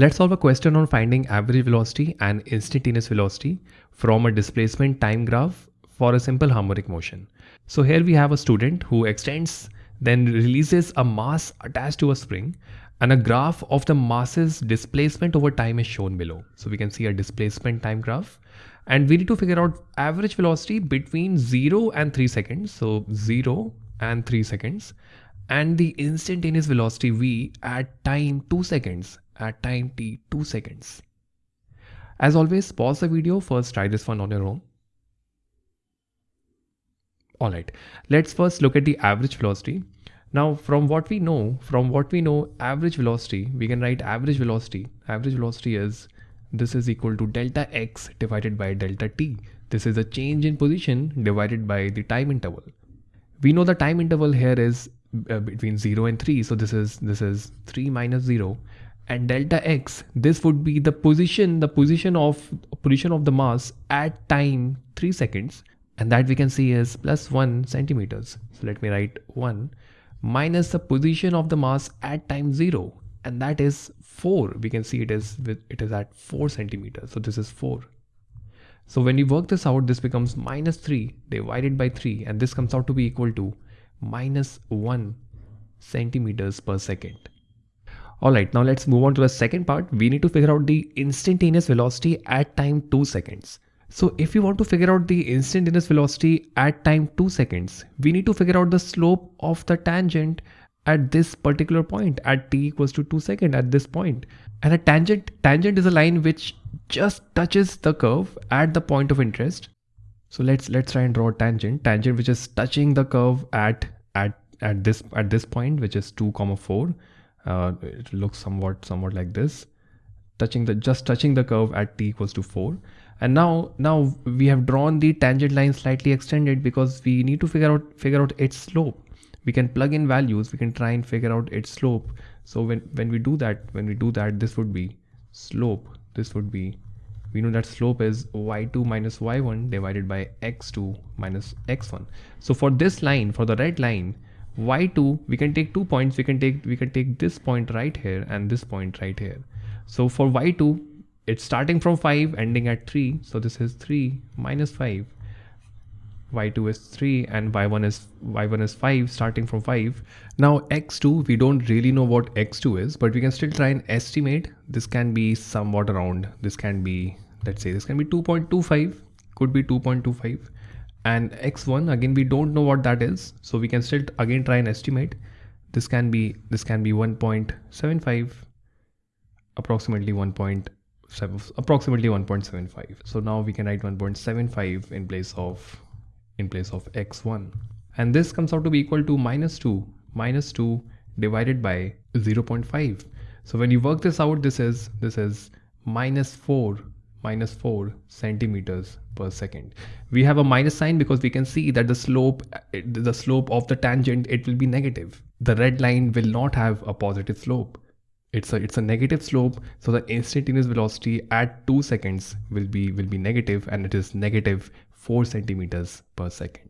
Let's solve a question on finding average velocity and instantaneous velocity from a displacement time graph for a simple harmonic motion. So here we have a student who extends then releases a mass attached to a spring and a graph of the mass's displacement over time is shown below. So we can see a displacement time graph and we need to figure out average velocity between 0 and 3 seconds. So 0 and 3 seconds and the instantaneous velocity v at time 2 seconds at time t 2 seconds. As always pause the video first try this one on your own. Alright let's first look at the average velocity. Now from what we know from what we know average velocity we can write average velocity average velocity is this is equal to delta x divided by delta t. This is a change in position divided by the time interval. We know the time interval here is uh, between 0 and 3 so this is this is 3 minus 0 and delta x this would be the position the position of position of the mass at time 3 seconds and that we can see is plus 1 centimeters. So let me write 1 minus the position of the mass at time 0 and that is 4 we can see it is with it is at 4 centimeters. So this is 4 so when you work this out this becomes minus 3 divided by 3 and this comes out to be equal to minus 1 centimeters per second. Alright, now let's move on to the second part. We need to figure out the instantaneous velocity at time 2 seconds. So if you want to figure out the instantaneous velocity at time 2 seconds, we need to figure out the slope of the tangent at this particular point at t equals to 2 second at this point. And a tangent, tangent is a line which just touches the curve at the point of interest so let's let's try and draw a tangent, tangent which is touching the curve at at at this at this point, which is two comma four. Uh, it looks somewhat somewhat like this, touching the just touching the curve at t equals to four. And now now we have drawn the tangent line slightly extended because we need to figure out figure out its slope. We can plug in values. We can try and figure out its slope. So when when we do that, when we do that, this would be slope. This would be we know that slope is y2 minus y1 divided by x2 minus x1 so for this line for the red line y2 we can take two points we can take we can take this point right here and this point right here. So for y2 it's starting from 5 ending at 3 so this is 3 minus 5 y2 is 3 and y1 is y1 is 5 starting from 5 now x2 we don't really know what x2 is but we can still try and estimate. This can be somewhat around. This can be let's say this can be 2.25 could be 2.25 and x1 again we don't know what that is. So we can still again try and estimate. This can be this can be 1.75 approximately 1.7 approximately 1.75 so now we can write 1.75 in place of in place of x1 and this comes out to be equal to minus 2 minus 2 divided by 0.5 so when you work this out this is this is minus 4 minus 4 centimeters per second. We have a minus sign because we can see that the slope the slope of the tangent it will be negative. The red line will not have a positive slope. It's a it's a negative slope so the instantaneous velocity at 2 seconds will be will be negative and it is negative 4 centimeters per second